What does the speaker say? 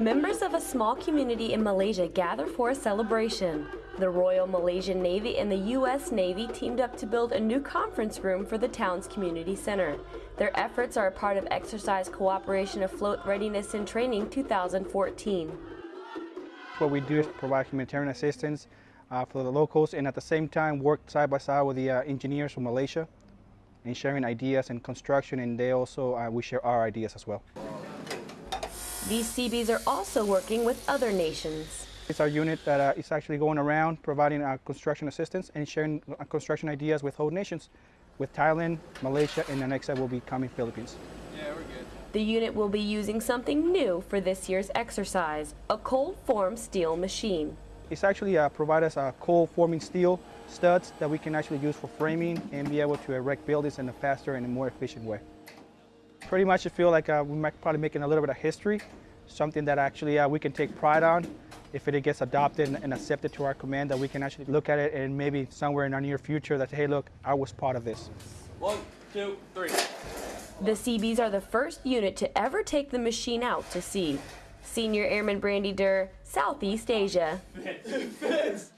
Members of a small community in Malaysia gather for a celebration. The Royal Malaysian Navy and the U.S. Navy teamed up to build a new conference room for the town's community center. Their efforts are a part of Exercise Cooperation Afloat Readiness and Training 2014. What we do is provide humanitarian assistance uh, for the locals and at the same time work side by side with the uh, engineers from Malaysia and sharing ideas and construction and they also, uh, we share our ideas as well. These Seabees are also working with other nations. It's our unit that uh, is actually going around providing uh, construction assistance and sharing uh, construction ideas with whole nations, with Thailand, Malaysia, and the next step will be coming Philippines. Yeah, we're good. The unit will be using something new for this year's exercise, a cold form steel machine. It's actually uh, provide us uh, cold forming steel studs that we can actually use for framing and be able to erect buildings in a faster and a more efficient way. Pretty much I feel like uh, we might probably making a little bit of history, something that actually uh, we can take pride on. If it gets adopted and, and accepted to our command, that we can actually look at it and maybe somewhere in our near future that, hey, look, I was part of this. One, two, three. The Seabees are the first unit to ever take the machine out to sea. Senior Airman Brandy Durr, Southeast Asia. Fits. Fits.